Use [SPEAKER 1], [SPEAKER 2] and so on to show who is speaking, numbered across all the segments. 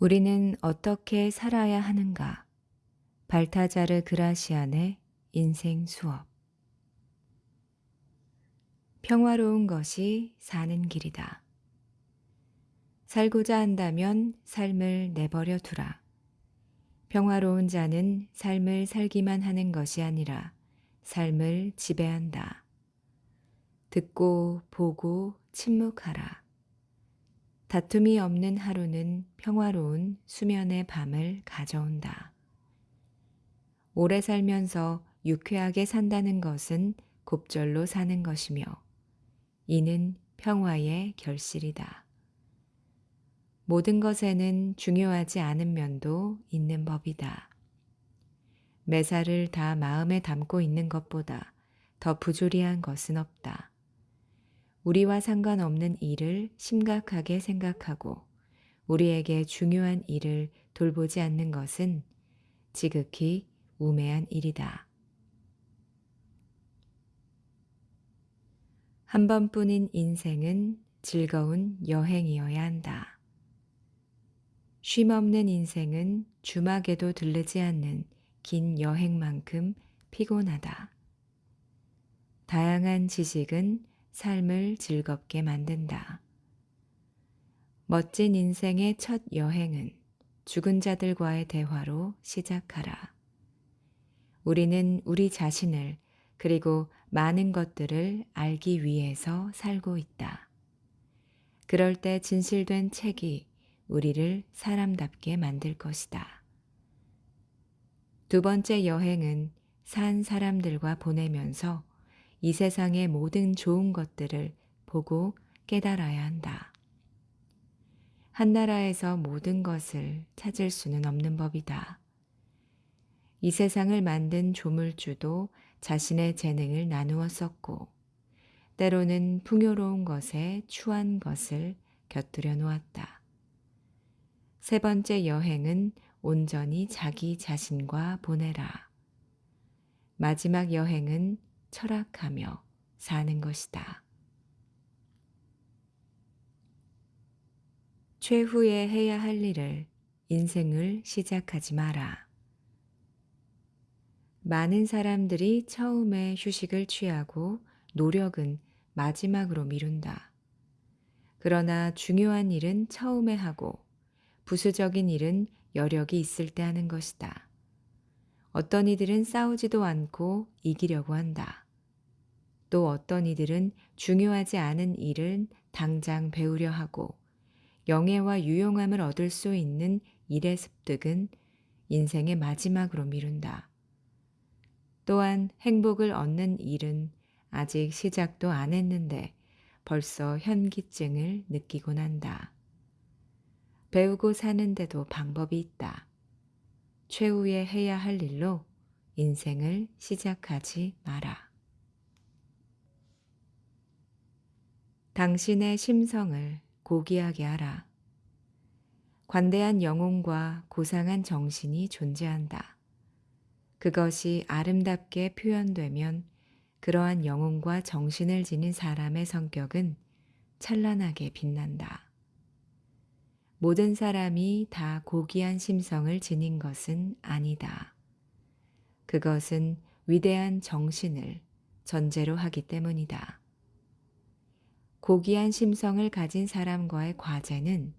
[SPEAKER 1] 우리는 어떻게 살아야 하는가? 발타자르 그라시안의 인생 수업. 평화로운 것이 사는 길이다. 살고자 한다면 삶을 내버려 두라. 평화로운 자는 삶을 살기만 하는 것이 아니라 삶을 지배한다. 듣고 보고 침묵하라. 다툼이 없는 하루는 평화로운 수면의 밤을 가져온다. 오래 살면서 유쾌하게 산다는 것은 곱절로 사는 것이며 이는 평화의 결실이다. 모든 것에는 중요하지 않은 면도 있는 법이다. 매사를 다 마음에 담고 있는 것보다 더 부조리한 것은 없다. 우리와 상관없는 일을 심각하게 생각하고 우리에게 중요한 일을 돌보지 않는 것은 지극히 우매한 일이다. 한 번뿐인 인생은 즐거운 여행이어야 한다. 쉼 없는 인생은 주막에도 들르지 않는 긴 여행만큼 피곤하다. 다양한 지식은 삶을 즐겁게 만든다. 멋진 인생의 첫 여행은 죽은 자들과의 대화로 시작하라. 우리는 우리 자신을 그리고 많은 것들을 알기 위해서 살고 있다. 그럴 때 진실된 책이 우리를 사람답게 만들 것이다. 두 번째 여행은 산 사람들과 보내면서 이 세상의 모든 좋은 것들을 보고 깨달아야 한다. 한 나라에서 모든 것을 찾을 수는 없는 법이다. 이 세상을 만든 조물주도 자신의 재능을 나누어 썼고, 때로는 풍요로운 것에 추한 것을 곁들여 놓았다. 세 번째 여행은 온전히 자기 자신과 보내라. 마지막 여행은 철학하며 사는 것이다. 최후에 해야 할 일을 인생을 시작하지 마라. 많은 사람들이 처음에 휴식을 취하고 노력은 마지막으로 미룬다. 그러나 중요한 일은 처음에 하고 부수적인 일은 여력이 있을 때 하는 것이다. 어떤 이들은 싸우지도 않고 이기려고 한다. 또 어떤 이들은 중요하지 않은 일을 당장 배우려 하고 영예와 유용함을 얻을 수 있는 일의 습득은 인생의 마지막으로 미룬다. 또한 행복을 얻는 일은 아직 시작도 안 했는데 벌써 현기증을 느끼곤 한다. 배우고 사는데도 방법이 있다. 최후에 해야 할 일로 인생을 시작하지 마라. 당신의 심성을 고귀하게 하라. 관대한 영혼과 고상한 정신이 존재한다. 그것이 아름답게 표현되면 그러한 영혼과 정신을 지닌 사람의 성격은 찬란하게 빛난다. 모든 사람이 다 고귀한 심성을 지닌 것은 아니다. 그것은 위대한 정신을 전제로 하기 때문이다. 고귀한 심성을 가진 사람과의 과제는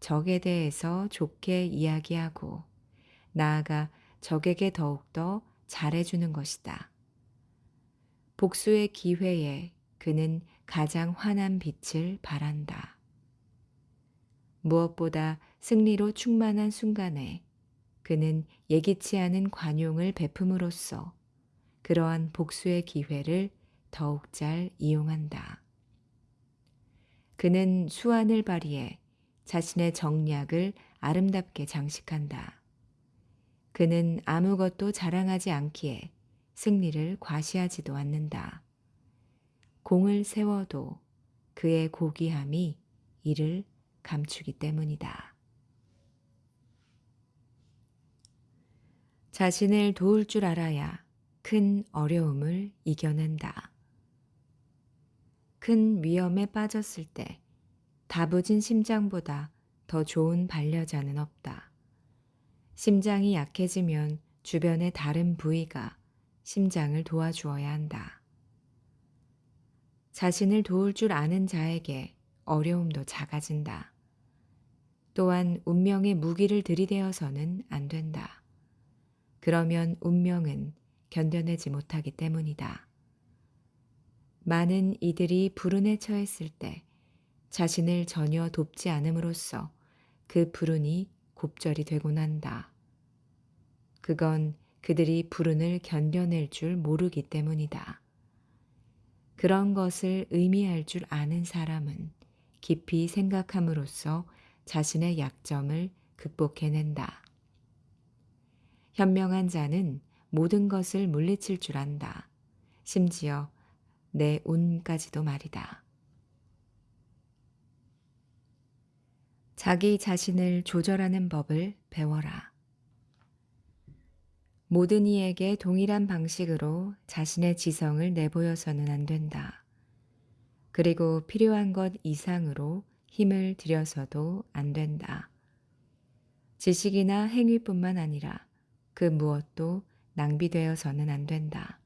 [SPEAKER 1] 적에 대해서 좋게 이야기하고 나아가 적에게 더욱더 잘해주는 것이다. 복수의 기회에 그는 가장 환한 빛을 바란다. 무엇보다 승리로 충만한 순간에 그는 예기치 않은 관용을 베품으로써 그러한 복수의 기회를 더욱 잘 이용한다. 그는 수완을 발휘해 자신의 정략을 아름답게 장식한다. 그는 아무것도 자랑하지 않기에 승리를 과시하지도 않는다. 공을 세워도 그의 고귀함이 이를 감추기 때문이다. 자신을 도울 줄 알아야 큰 어려움을 이겨낸다. 큰 위험에 빠졌을 때 다부진 심장보다 더 좋은 반려자는 없다. 심장이 약해지면 주변의 다른 부위가 심장을 도와주어야 한다. 자신을 도울 줄 아는 자에게 어려움도 작아진다. 또한 운명의 무기를 들이대어서는 안 된다. 그러면 운명은 견뎌내지 못하기 때문이다. 많은 이들이 불운에 처했을 때 자신을 전혀 돕지 않음으로써 그 불운이 곱절이 되곤 한다. 그건 그들이 불운을 견뎌낼 줄 모르기 때문이다. 그런 것을 의미할 줄 아는 사람은 깊이 생각함으로써 자신의 약점을 극복해낸다. 현명한 자는 모든 것을 물리칠 줄 안다. 심지어 내 운까지도 말이다. 자기 자신을 조절하는 법을 배워라. 모든 이에게 동일한 방식으로 자신의 지성을 내보여서는 안 된다. 그리고 필요한 것 이상으로 힘을 들여서도 안 된다. 지식이나 행위뿐만 아니라 그 무엇도 낭비되어서는 안 된다.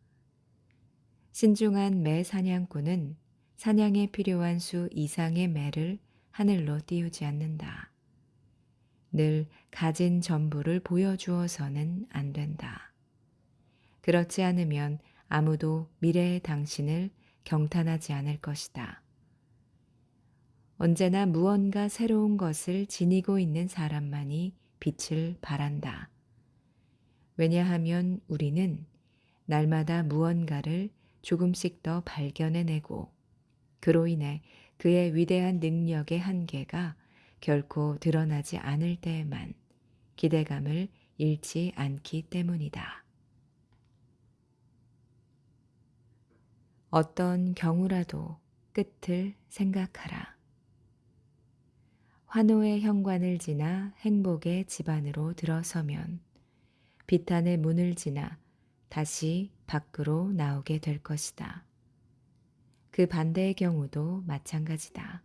[SPEAKER 1] 신중한 매 사냥꾼은 사냥에 필요한 수 이상의 매를 하늘로 띄우지 않는다. 늘 가진 전부를 보여주어서는 안 된다. 그렇지 않으면 아무도 미래의 당신을 경탄하지 않을 것이다. 언제나 무언가 새로운 것을 지니고 있는 사람만이 빛을 발한다. 왜냐하면 우리는 날마다 무언가를 조금씩 더 발견해내고 그로 인해 그의 위대한 능력의 한계가 결코 드러나지 않을 때에만 기대감을 잃지 않기 때문이다. 어떤 경우라도 끝을 생각하라. 환호의 현관을 지나 행복의 집안으로 들어서면 비탄의 문을 지나 다시 밖으로 나오게 될 것이다. 그 반대의 경우도 마찬가지다.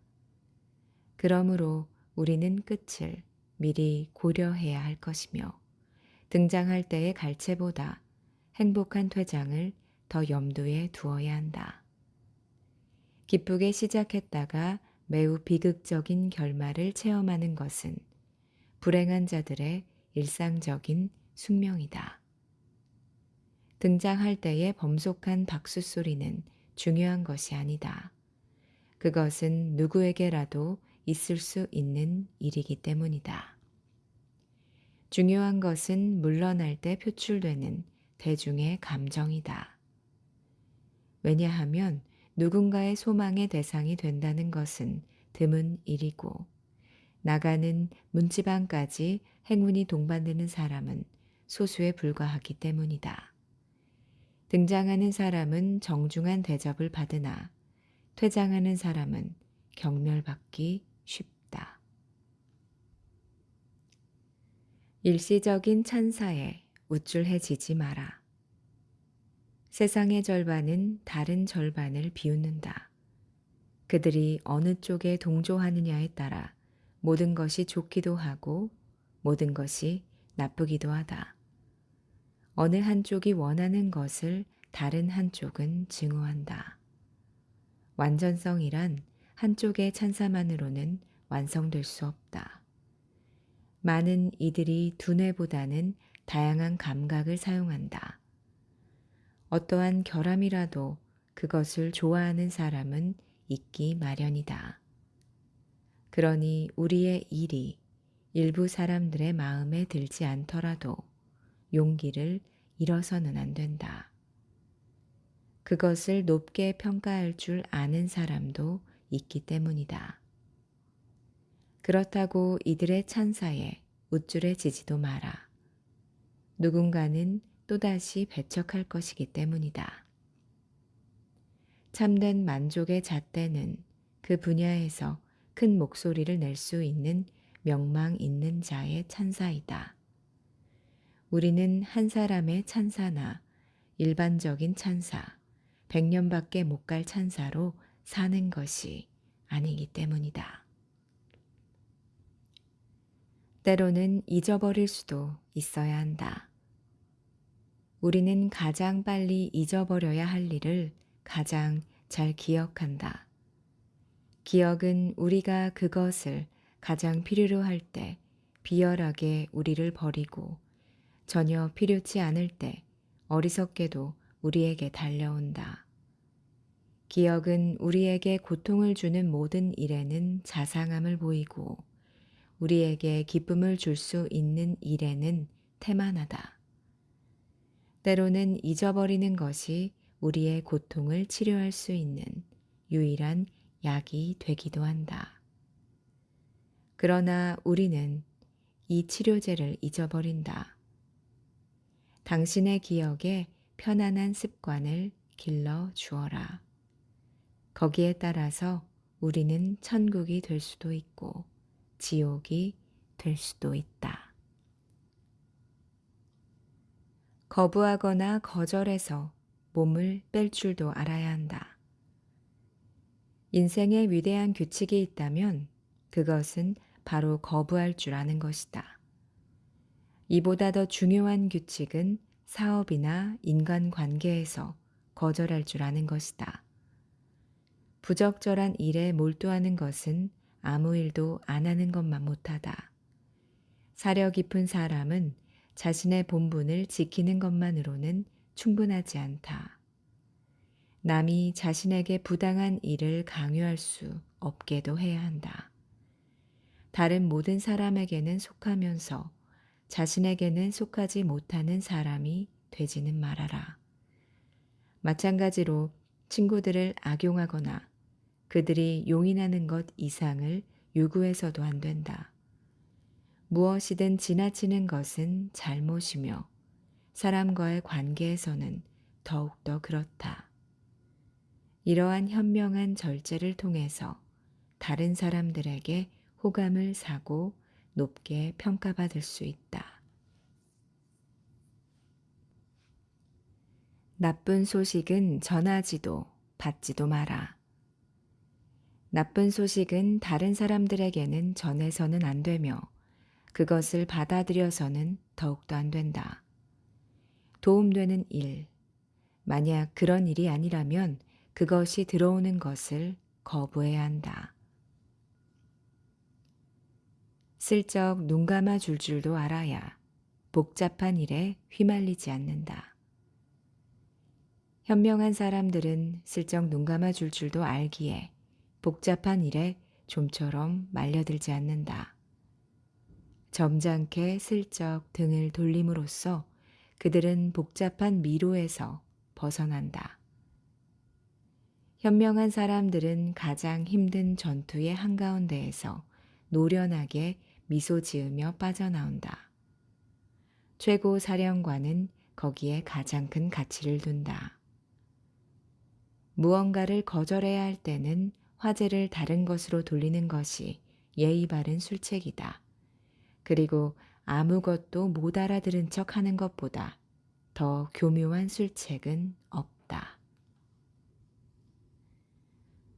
[SPEAKER 1] 그러므로 우리는 끝을 미리 고려해야 할 것이며 등장할 때의 갈채보다 행복한 퇴장을 더 염두에 두어야 한다. 기쁘게 시작했다가 매우 비극적인 결말을 체험하는 것은 불행한 자들의 일상적인 숙명이다. 등장할 때의 범속한 박수 소리는 중요한 것이 아니다. 그것은 누구에게라도 있을 수 있는 일이기 때문이다. 중요한 것은 물러날 때 표출되는 대중의 감정이다. 왜냐하면 누군가의 소망의 대상이 된다는 것은 드문 일이고 나가는 문지방까지 행운이 동반되는 사람은 소수에 불과하기 때문이다. 등장하는 사람은 정중한 대접을 받으나 퇴장하는 사람은 경멸받기 쉽다. 일시적인 찬사에 우쭐해지지 마라. 세상의 절반은 다른 절반을 비웃는다. 그들이 어느 쪽에 동조하느냐에 따라 모든 것이 좋기도 하고 모든 것이 나쁘기도 하다. 어느 한쪽이 원하는 것을 다른 한쪽은 증오한다. 완전성이란 한쪽의 찬사만으로는 완성될 수 없다. 많은 이들이 두뇌보다는 다양한 감각을 사용한다. 어떠한 결함이라도 그것을 좋아하는 사람은 있기 마련이다. 그러니 우리의 일이 일부 사람들의 마음에 들지 않더라도 용기를 잃어서는 안 된다. 그것을 높게 평가할 줄 아는 사람도 있기 때문이다. 그렇다고 이들의 찬사에 우쭐해지지도 마라. 누군가는 또다시 배척할 것이기 때문이다. 참된 만족의 잣대는 그 분야에서 큰 목소리를 낼 수 있는 명망 있는 자의 찬사이다. 우리는 한 사람의 찬사나 일반적인 찬사, 백년밖에 못 갈 찬사로 사는 것이 아니기 때문이다. 때로는 잊어버릴 수도 있어야 한다. 우리는 가장 빨리 잊어버려야 할 일을 가장 잘 기억한다. 기억은 우리가 그것을 가장 필요로 할 때 비열하게 우리를 버리고 전혀 필요치 않을 때 어리석게도 우리에게 달려온다. 기억은 우리에게 고통을 주는 모든 일에는 자상함을 보이고 우리에게 기쁨을 줄 수 있는 일에는 태만하다. 때로는 잊어버리는 것이 우리의 고통을 치료할 수 있는 유일한 약이 되기도 한다. 그러나 우리는 이 치료제를 잊어버린다. 당신의 기억에 편안한 습관을 길러 주어라. 거기에 따라서 우리는 천국이 될 수도 있고 지옥이 될 수도 있다. 거부하거나 거절해서 몸을 뺄 줄도 알아야 한다. 인생에 위대한 규칙이 있다면 그것은 바로 거부할 줄 아는 것이다. 이보다 더 중요한 규칙은 사업이나 인간 관계에서 거절할 줄 아는 것이다. 부적절한 일에 몰두하는 것은 아무 일도 안 하는 것만 못하다. 사려 깊은 사람은 자신의 본분을 지키는 것만으로는 충분하지 않다. 남이 자신에게 부당한 일을 강요할 수 없게도 해야 한다. 다른 모든 사람에게는 속하면서 자신에게는 속하지 못하는 사람이 되지는 말아라. 마찬가지로 친구들을 악용하거나 그들이 용인하는 것 이상을 요구해서도 안 된다. 무엇이든 지나치는 것은 잘못이며 사람과의 관계에서는 더욱더 그렇다. 이러한 현명한 절제를 통해서 다른 사람들에게 호감을 사고 높게 평가받을 수 있다. 나쁜 소식은 전하지도 받지도 마라. 나쁜 소식은 다른 사람들에게는 전해서는 안 되며 그것을 받아들여서는 더욱도 안 된다. 도움되는 일. 만약 그런 일이 아니라면 그것이 들어오는 것을 거부해야 한다. 슬쩍 눈 감아 줄 줄도 알아야 복잡한 일에 휘말리지 않는다. 현명한 사람들은 슬쩍 눈 감아 줄 줄도 알기에 복잡한 일에 좀처럼 말려들지 않는다. 점잖게 슬쩍 등을 돌림으로써 그들은 복잡한 미로에서 벗어난다. 현명한 사람들은 가장 힘든 전투의 한가운데에서 노련하게 미소 지으며 빠져나온다. 최고 사령관은 거기에 가장 큰 가치를 둔다. 무언가를 거절해야 할 때는 화제를 다른 것으로 돌리는 것이 예의 바른 술책이다. 그리고 아무것도 못 알아들은 척 하는 것보다 더 교묘한 술책은 없다.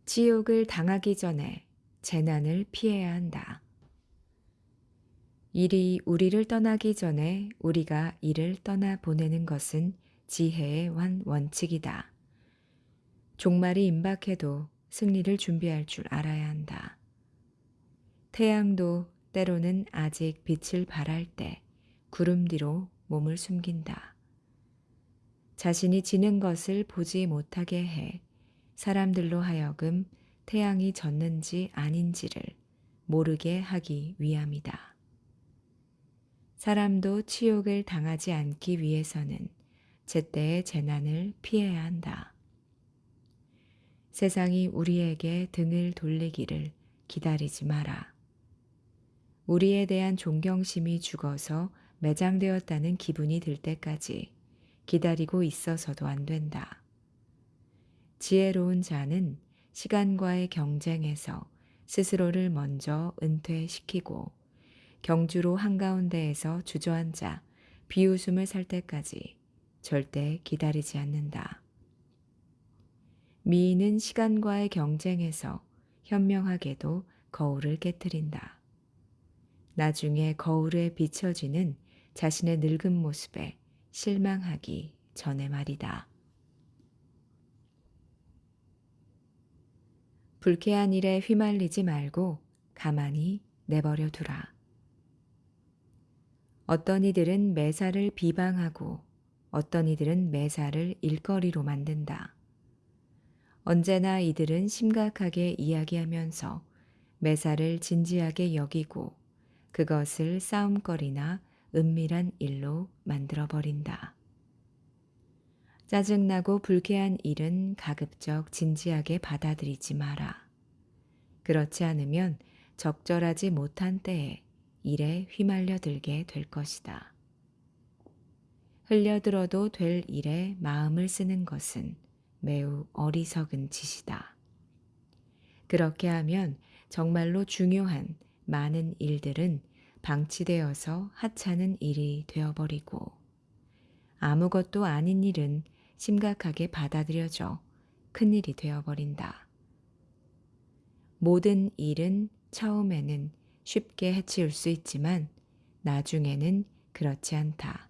[SPEAKER 1] 지옥을 당하기 전에 재난을 피해야 한다. 일이 우리를 떠나기 전에 우리가 이를 떠나 보내는 것은 지혜의 원 원칙이다. 종말이 임박해도 승리를 준비할 줄 알아야 한다. 태양도 때로는 아직 빛을 발할 때 구름 뒤로 몸을 숨긴다. 자신이 지는 것을 보지 못하게 해 사람들로 하여금 태양이 졌는지 아닌지를 모르게 하기 위함이다. 사람도 치욕을 당하지 않기 위해서는 제때의 재난을 피해야 한다. 세상이 우리에게 등을 돌리기를 기다리지 마라. 우리에 대한 존경심이 죽어서 매장되었다는 기분이 들 때까지 기다리고 있어서도 안 된다. 지혜로운 자는 시간과의 경쟁에서 스스로를 먼저 은퇴시키고 경주로 한가운데에서 주저앉아 비웃음을 살 때까지 절대 기다리지 않는다. 미인은 시간과의 경쟁에서 현명하게도 거울을 깨뜨린다. 나중에 거울에 비춰지는 자신의 늙은 모습에 실망하기 전에 말이다. 불쾌한 일에 휘말리지 말고 가만히 내버려 두라. 어떤 이들은 매사를 비방하고 어떤 이들은 매사를 일거리로 만든다. 언제나 이들은 심각하게 이야기하면서 매사를 진지하게 여기고 그것을 싸움거리나 은밀한 일로 만들어 버린다. 짜증나고 불쾌한 일은 가급적 진지하게 받아들이지 마라. 그렇지 않으면 적절하지 못한 때에 일에 휘말려 들게 될 것이다. 흘려들어도 될 일에 마음을 쓰는 것은 매우 어리석은 짓이다. 그렇게 하면 정말로 중요한 많은 일들은 방치되어서 하찮은 일이 되어버리고 아무것도 아닌 일은 심각하게 받아들여져 큰일이 되어버린다. 모든 일은 처음에는 쉽게 해치울 수 있지만 나중에는 그렇지 않다.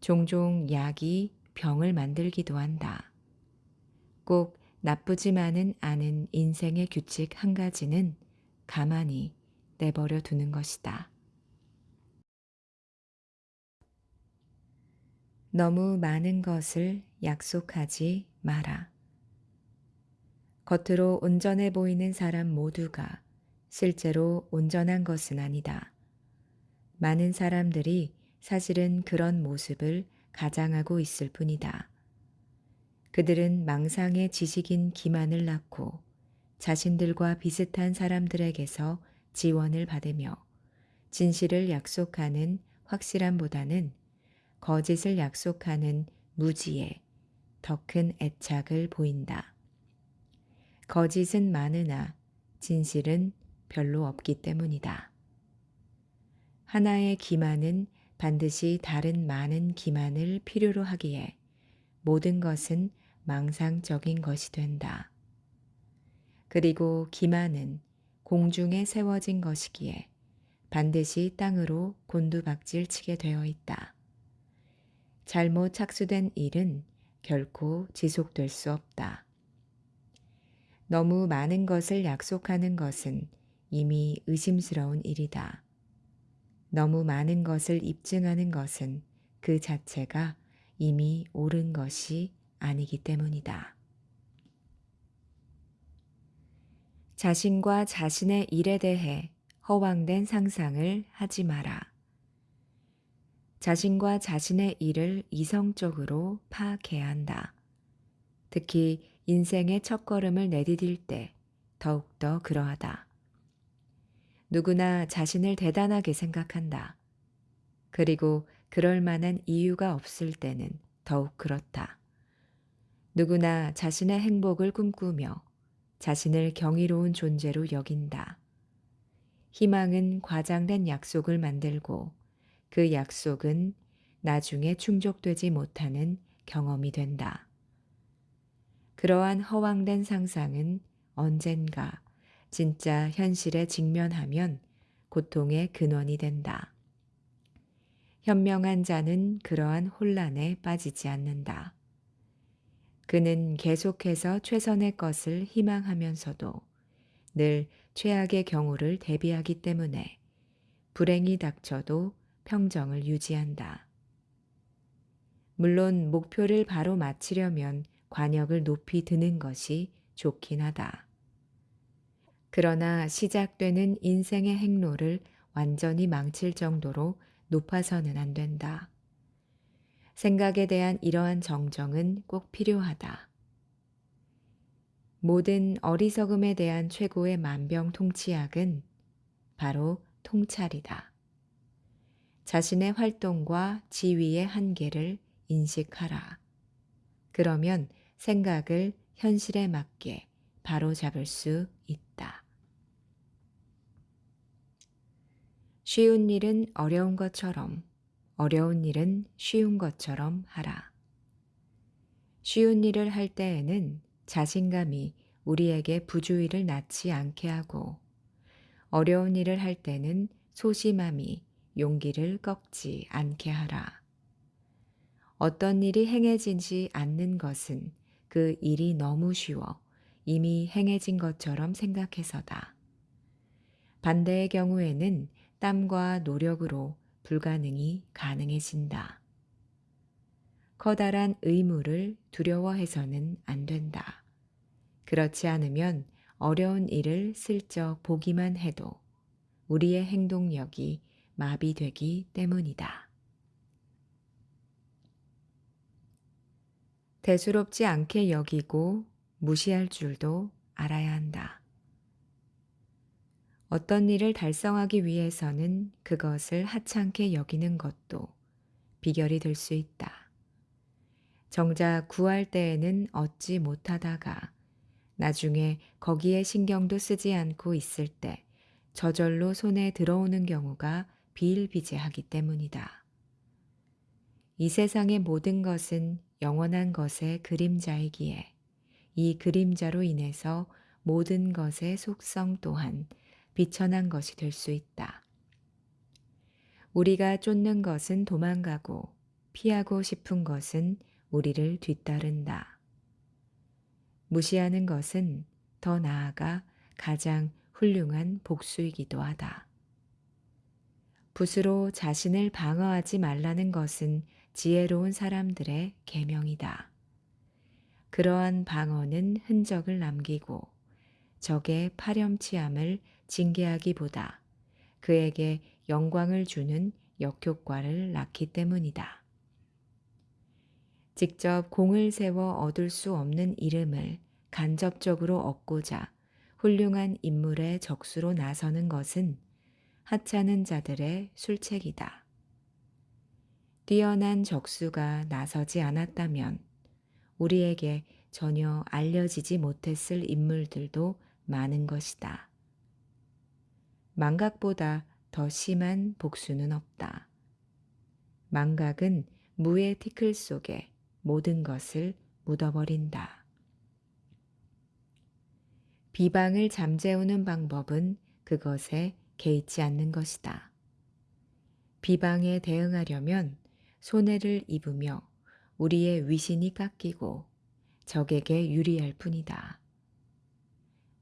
[SPEAKER 1] 종종 약이 병을 만들기도 한다. 꼭 나쁘지만은 않은 인생의 규칙 한 가지는 가만히 내버려 두는 것이다. 너무 많은 것을 약속하지 마라. 겉으로 온전해 보이는 사람 모두가 실제로 온전한 것은 아니다. 많은 사람들이 사실은 그런 모습을 가장하고 있을 뿐이다. 그들은 망상의 지식인 기만을 낳고 자신들과 비슷한 사람들에게서 지원을 받으며 진실을 약속하는 확실함보다는 거짓을 약속하는 무지에 더 큰 애착을 보인다. 거짓은 많으나 진실은 별로 없기 때문이다. 하나의 기만은 반드시 다른 많은 기만을 필요로 하기에 모든 것은 망상적인 것이 된다. 그리고 기만은 공중에 세워진 것이기에 반드시 땅으로 곤두박질 치게 되어 있다. 잘못 착수된 일은 결코 지속될 수 없다. 너무 많은 것을 약속하는 것은 이미 의심스러운 일이다. 너무 많은 것을 입증하는 것은 그 자체가 이미 옳은 것이 아니기 때문이다. 자신과 자신의 일에 대해 허황된 상상을 하지 마라. 자신과 자신의 일을 이성적으로 파악해야 한다. 특히 인생의 첫걸음을 내디딜 때 더욱더 그러하다. 누구나 자신을 대단하게 생각한다. 그리고 그럴 만한 이유가 없을 때는 더욱 그렇다. 누구나 자신의 행복을 꿈꾸며 자신을 경이로운 존재로 여긴다. 희망은 과장된 약속을 만들고 그 약속은 나중에 충족되지 못하는 경험이 된다. 그러한 허황된 상상은 언젠가 진짜 현실에 직면하면 고통의 근원이 된다. 현명한 자는 그러한 혼란에 빠지지 않는다. 그는 계속해서 최선의 것을 희망하면서도 늘 최악의 경우를 대비하기 때문에 불행이 닥쳐도 평정을 유지한다. 물론 목표를 바로 마치려면 관역을 높이 드는 것이 좋긴 하다. 그러나 시작되는 인생의 행로를 완전히 망칠 정도로 높아서는 안 된다. 생각에 대한 이러한 정정은 꼭 필요하다. 모든 어리석음에 대한 최고의 만병통치약은 바로 통찰이다. 자신의 활동과 지위의 한계를 인식하라. 그러면 생각을 현실에 맞게 바로 잡을 수 있다. 쉬운 일은 어려운 것처럼 어려운 일은 쉬운 것처럼 하라. 쉬운 일을 할 때에는 자신감이 우리에게 부주의를 낳지 않게 하고 어려운 일을 할 때는 소심함이 용기를 꺾지 않게 하라. 어떤 일이 행해지지 않는 것은 그 일이 너무 쉬워 이미 행해진 것처럼 생각해서다. 반대의 경우에는 땀과 노력으로 불가능이 가능해진다. 커다란 의무를 두려워해서는 안 된다. 그렇지 않으면 어려운 일을 슬쩍 보기만 해도 우리의 행동력이 마비되기 때문이다. 대수롭지 않게 여기고 무시할 줄도 알아야 한다. 어떤 일을 달성하기 위해서는 그것을 하찮게 여기는 것도 비결이 될 수 있다. 정작 구할 때에는 얻지 못하다가 나중에 거기에 신경도 쓰지 않고 있을 때 저절로 손에 들어오는 경우가 비일비재하기 때문이다. 이 세상의 모든 것은 영원한 것의 그림자이기에 이 그림자로 인해서 모든 것의 속성 또한 비천한 것이 될 수 있다. 우리가 쫓는 것은 도망가고 피하고 싶은 것은 우리를 뒤따른다. 무시하는 것은 더 나아가 가장 훌륭한 복수이기도 하다. 붓으로 자신을 방어하지 말라는 것은 지혜로운 사람들의 계명이다. 그러한 방어는 흔적을 남기고 적의 파렴치함을 징계하기보다 그에게 영광을 주는 역효과를 낳기 때문이다. 직접 공을 세워 얻을 수 없는 이름을 간접적으로 얻고자 훌륭한 인물의 적수로 나서는 것은 하찮은 자들의 술책이다. 뛰어난 적수가 나서지 않았다면 우리에게 전혀 알려지지 못했을 인물들도 많은 것이다. 망각보다 더 심한 복수는 없다. 망각은 무의 티클 속에 모든 것을 묻어버린다. 비방을 잠재우는 방법은 그것에 개의치 않는 것이다. 비방에 대응하려면 손해를 입으며 우리의 위신이 깎이고 적에게 유리할 뿐이다.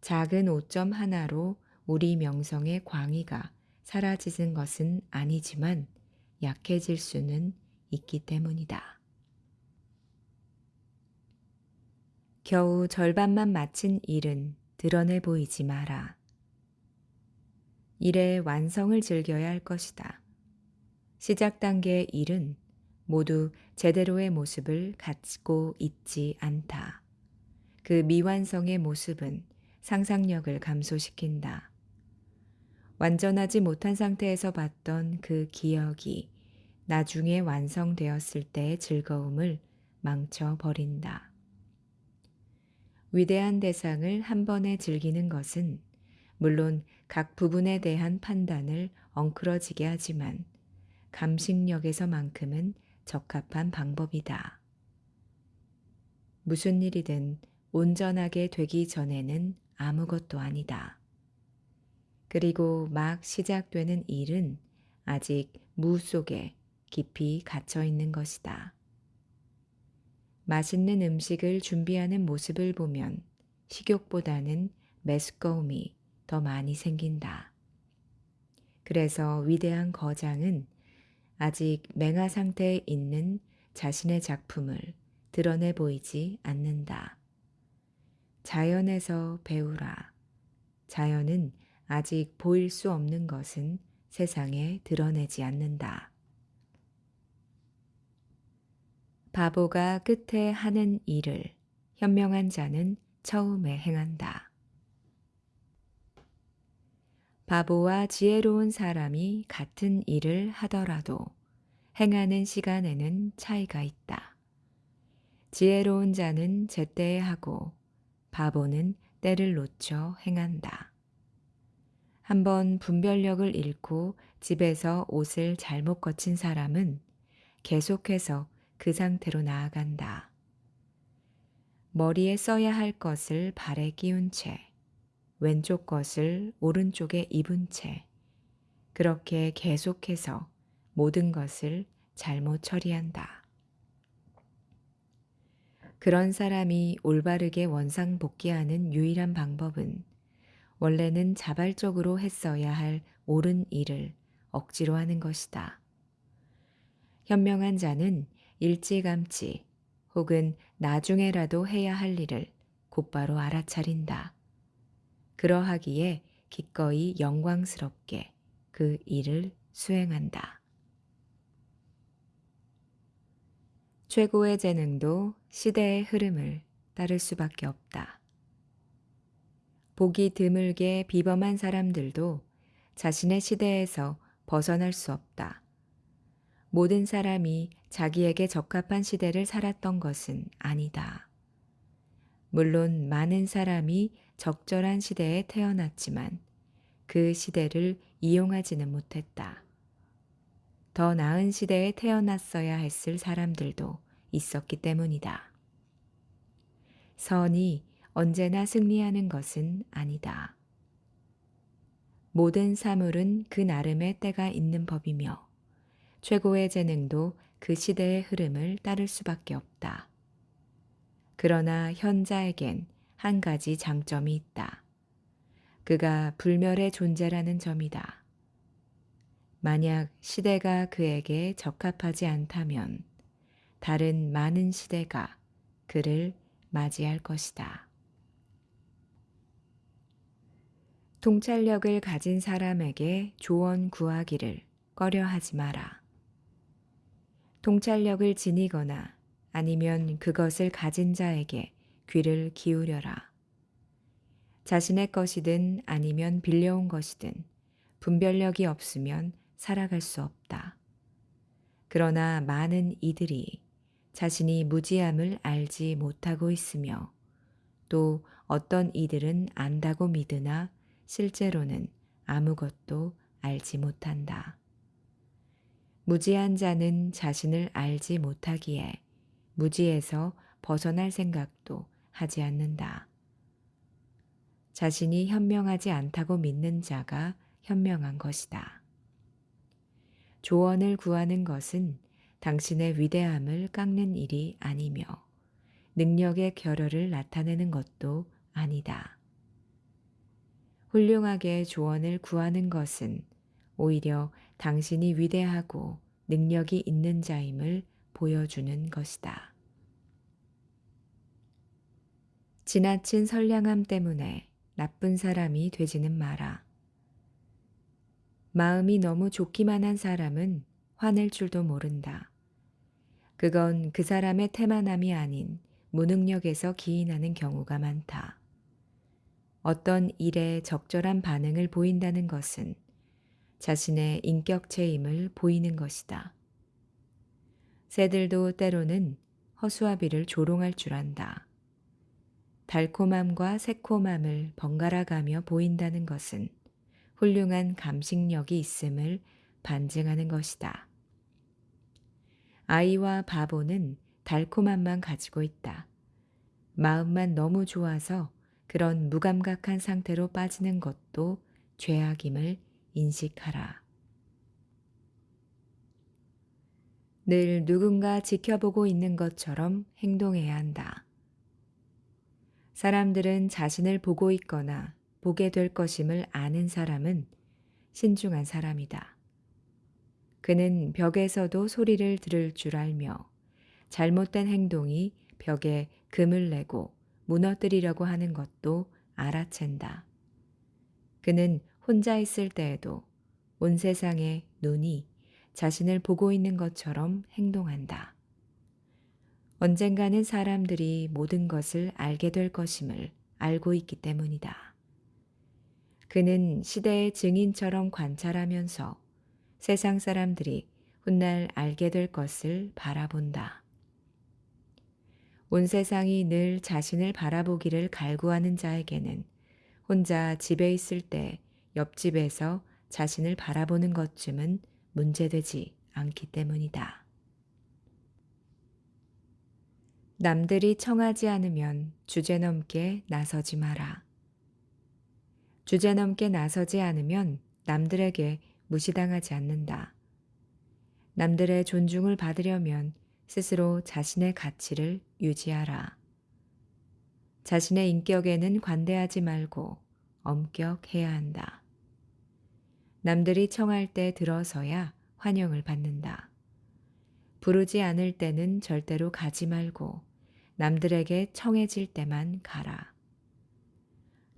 [SPEAKER 1] 작은 오점 하나로 우리 명성의 광의가 사라지는 것은 아니지만 약해질 수는 있기 때문이다. 겨우 절반만 마친 일은 드러내 보이지 마라. 일의 완성을 즐겨야 할 것이다. 시작 단계의 일은 모두 제대로의 모습을 갖고 있지 않다. 그 미완성의 모습은 상상력을 감소시킨다. 완전하지 못한 상태에서 봤던 그 기억이 나중에 완성되었을 때의 즐거움을 망쳐버린다. 위대한 대상을 한 번에 즐기는 것은 물론 각 부분에 대한 판단을 엉클어지게 하지만 감식력에서만큼은 적합한 방법이다. 무슨 일이든 온전하게 되기 전에는 아무것도 아니다. 그리고 막 시작되는 일은 아직 무 속에 깊이 갇혀 있는 것이다. 맛있는 음식을 준비하는 모습을 보면 식욕보다는 메스꺼움이 더 많이 생긴다. 그래서 위대한 거장은 아직 맹아 상태에 있는 자신의 작품을 드러내 보이지 않는다. 자연에서 배우라. 자연은 아직 보일 수 없는 것은 세상에 드러내지 않는다. 바보가 끝에 하는 일을 현명한 자는 처음에 행한다. 바보와 지혜로운 사람이 같은 일을 하더라도 행하는 시간에는 차이가 있다. 지혜로운 자는 제때에 하고 바보는 때를 놓쳐 행한다. 한번 분별력을 잃고 집에서 옷을 잘못 거친 사람은 계속해서 그 상태로 나아간다. 머리에 써야 할 것을 발에 끼운 채, 왼쪽 것을 오른쪽에 입은 채, 그렇게 계속해서 모든 것을 잘못 처리한다. 그런 사람이 올바르게 원상 복귀하는 유일한 방법은 원래는 자발적으로 했어야 할 옳은 일을 억지로 하는 것이다. 현명한 자는 일찌감치 혹은 나중에라도 해야 할 일을 곧바로 알아차린다. 그러하기에 기꺼이 영광스럽게 그 일을 수행한다. 최고의 재능도 시대의 흐름을 따를 수밖에 없다. 보기 드물게 비범한 사람들도 자신의 시대에서 벗어날 수 없다. 모든 사람이 자기에게 적합한 시대를 살았던 것은 아니다. 물론 많은 사람이 적절한 시대에 태어났지만 그 시대를 이용하지는 못했다. 더 나은 시대에 태어났어야 했을 사람들도 있었기 때문이다. 선이 언제나 승리하는 것은 아니다. 모든 사물은 그 나름의 때가 있는 법이며 최고의 재능도 그 시대의 흐름을 따를 수밖에 없다. 그러나 현자에겐 한 가지 장점이 있다. 그가 불멸의 존재라는 점이다. 만약 시대가 그에게 적합하지 않다면 다른 많은 시대가 그를 맞이할 것이다. 통찰력을 가진 사람에게 조언 구하기를 꺼려 하지 마라. 통찰력을 지니거나 아니면 그것을 가진 자에게 귀를 기울여라. 자신의 것이든 아니면 빌려온 것이든 분별력이 없으면 살아갈 수 없다. 그러나 많은 이들이 자신이 무지함을 알지 못하고 있으며 또 어떤 이들은 안다고 믿으나 실제로는 아무것도 알지 못한다. 무지한 자는 자신을 알지 못하기에 무지에서 벗어날 생각도 하지 않는다. 자신이 현명하지 않다고 믿는 자가 현명한 것이다. 조언을 구하는 것은 당신의 위대함을 깎는 일이 아니며 능력의 결여를 나타내는 것도 아니다. 훌륭하게 조언을 구하는 것은 오히려 당신이 위대하고 능력이 있는 자임을 보여주는 것이다. 지나친 선량함 때문에 나쁜 사람이 되지는 마라. 마음이 너무 좋기만 한 사람은 화낼 줄도 모른다. 그건 그 사람의 태만함이 아닌 무능력에서 기인하는 경우가 많다. 어떤 일에 적절한 반응을 보인다는 것은 자신의 인격체임을 보이는 것이다. 새들도 때로는 허수아비를 조롱할 줄 안다. 달콤함과 새콤함을 번갈아 가며 보인다는 것은 훌륭한 감식력이 있음을 반증하는 것이다. 아이와 바보는 달콤함만 가지고 있다. 마음만 너무 좋아서 그런 무감각한 상태로 빠지는 것도 죄악임을 인식하라. 늘 누군가 지켜보고 있는 것처럼 행동해야 한다. 사람들은 자신을 보고 있거나 보게 될 것임을 아는 사람은 신중한 사람이다. 그는 벽에서도 소리를 들을 줄 알며 잘못된 행동이 벽에 금을 내고 무너뜨리려고 하는 것도 알아챈다. 그는 혼자 있을 때에도 온 세상의 눈이 자신을 보고 있는 것처럼 행동한다. 언젠가는 사람들이 모든 것을 알게 될 것임을 알고 있기 때문이다. 그는 시대의 증인처럼 관찰하면서 세상 사람들이 훗날 알게 될 것을 바라본다. 온 세상이 늘 자신을 바라보기를 갈구하는 자에게는 혼자 집에 있을 때 옆집에서 자신을 바라보는 것쯤은 문제되지 않기 때문이다. 남들이 청하지 않으면 주제넘게 나서지 마라. 주제넘게 나서지 않으면 남들에게 무시당하지 않는다. 남들의 존중을 받으려면 스스로 자신의 가치를 유지하라. 자신의 인격에는 관대하지 말고 엄격해야 한다. 남들이 청할 때 들어서야 환영을 받는다. 부르지 않을 때는 절대로 가지 말고 남들에게 청해질 때만 가라.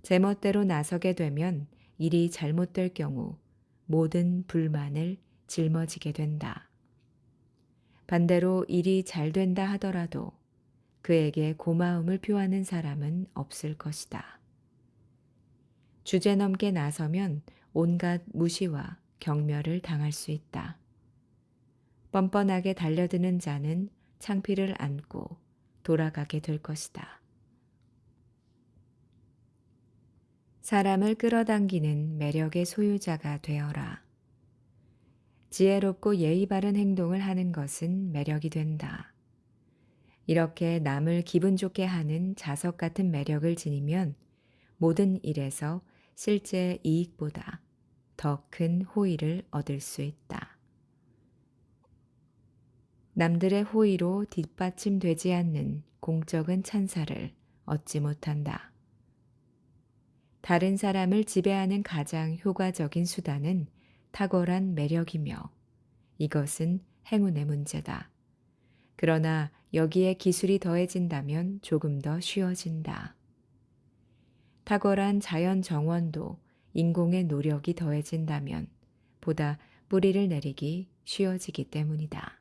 [SPEAKER 1] 제멋대로 나서게 되면 일이 잘못될 경우 모든 불만을 짊어지게 된다. 반대로 일이 잘 된다 하더라도 그에게 고마움을 표하는 사람은 없을 것이다. 주제넘게 나서면 온갖 무시와 경멸을 당할 수 있다. 뻔뻔하게 달려드는 자는 창피를 안고 돌아가게 될 것이다. 사람을 끌어당기는 매력의 소유자가 되어라. 지혜롭고 예의 바른 행동을 하는 것은 매력이 된다. 이렇게 남을 기분 좋게 하는 자석 같은 매력을 지니면 모든 일에서 실제 이익보다 더 큰 호의를 얻을 수 있다. 남들의 호의로 뒷받침되지 않는 공적인 찬사를 얻지 못한다. 다른 사람을 지배하는 가장 효과적인 수단은 탁월한 매력이며 이것은 행운의 문제다. 그러나 여기에 기술이 더해진다면 조금 더 쉬워진다. 탁월한 자연 정원도 인공의 노력이 더해진다면 보다 뿌리를 내리기 쉬워지기 때문이다.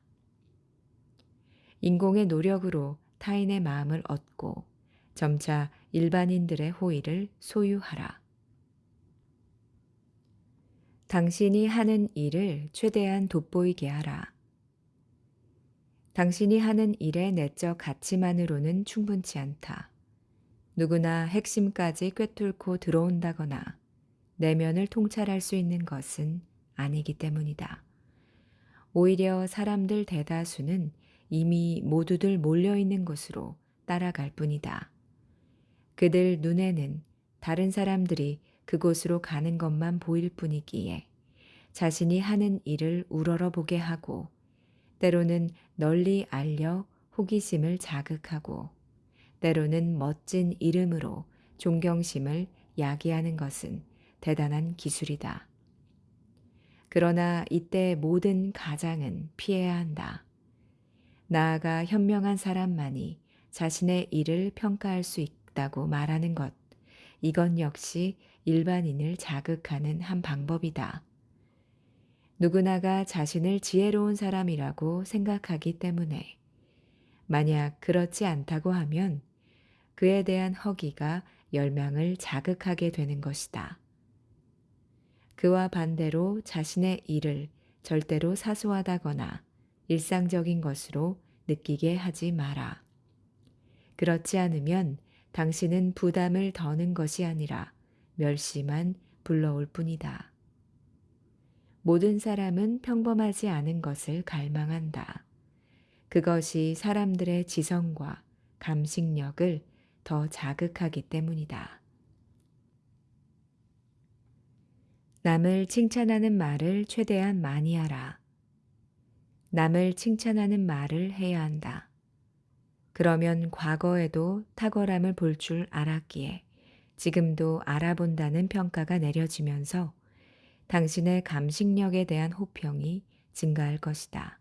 [SPEAKER 1] 인공의 노력으로 타인의 마음을 얻고 점차 일반인들의 호의를 소유하라. 당신이 하는 일을 최대한 돋보이게 하라. 당신이 하는 일의 내적 가치만으로는 충분치 않다. 누구나 핵심까지 꿰뚫고 들어온다거나 내면을 통찰할 수 있는 것은 아니기 때문이다. 오히려 사람들 대다수는 이미 모두들 몰려있는 곳으로 따라갈 뿐이다. 그들 눈에는 다른 사람들이 그곳으로 가는 것만 보일 뿐이기에 자신이 하는 일을 우러러 보게 하고 때로는 널리 알려 호기심을 자극하고 때로는 멋진 이름으로 존경심을 야기하는 것은 대단한 기술이다. 그러나 이때 모든 가장은 피해야 한다. 나아가 현명한 사람만이 자신의 일을 평가할 수 있다고 말하는 것. 이건 역시 일반인을 자극하는 한 방법이다. 누구나가 자신을 지혜로운 사람이라고 생각하기 때문에 만약 그렇지 않다고 하면 그에 대한 허기가 열망을 자극하게 되는 것이다. 그와 반대로 자신의 일을 절대로 사소하다거나 일상적인 것으로 느끼게 하지 마라. 그렇지 않으면 당신은 부담을 더는 것이 아니라 멸시만 불러올 뿐이다. 모든 사람은 평범하지 않은 것을 갈망한다. 그것이 사람들의 지성과 감식력을 더 자극하기 때문이다. 남을 칭찬하는 말을 최대한 많이 하라. 남을 칭찬하는 말을 해야 한다. 그러면 과거에도 탁월함을 볼 줄 알았기에 지금도 알아본다는 평가가 내려지면서 당신의 감식력에 대한 호평이 증가할 것이다.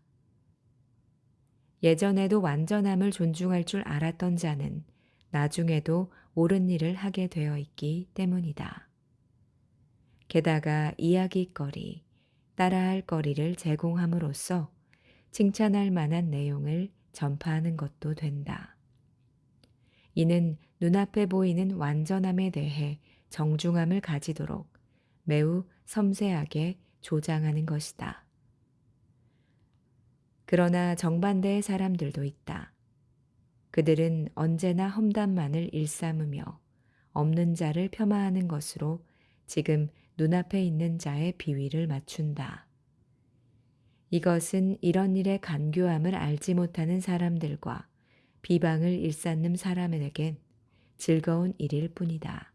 [SPEAKER 1] 예전에도 완전함을 존중할 줄 알았던 자는 나중에도 옳은 일을 하게 되어 있기 때문이다. 게다가 이야기거리, 따라할 거리를 제공함으로써 칭찬할 만한 내용을 전파하는 것도 된다. 이는 눈앞에 보이는 완전함에 대해 정중함을 가지도록 매우 섬세하게 조장하는 것이다. 그러나 정반대의 사람들도 있다. 그들은 언제나 험담만을 일삼으며 없는 자를 폄하하는 것으로 지금 눈앞에 있는 자의 비위를 맞춘다. 이것은 이런 일의 간교함을 알지 못하는 사람들과 비방을 일삼는 사람에겐 즐거운 일일 뿐이다.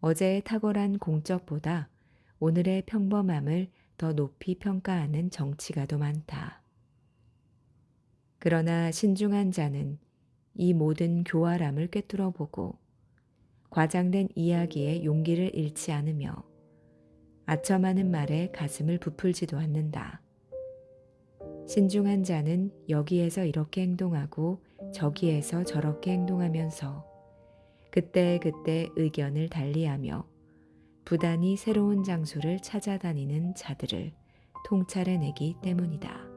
[SPEAKER 1] 어제의 탁월한 공적보다 오늘의 평범함을 더 높이 평가하는 정치가도 많다. 그러나 신중한 자는 이 모든 교활함을 꿰뚫어 보고 과장된 이야기에 용기를 잃지 않으며 아첨하는 말에 가슴을 부풀지도 않는다. 신중한 자는 여기에서 이렇게 행동하고 저기에서 저렇게 행동하면서 그때그때 의견을 달리하며 부단히 새로운 장소를 찾아다니는 자들을 통찰해내기 때문이다.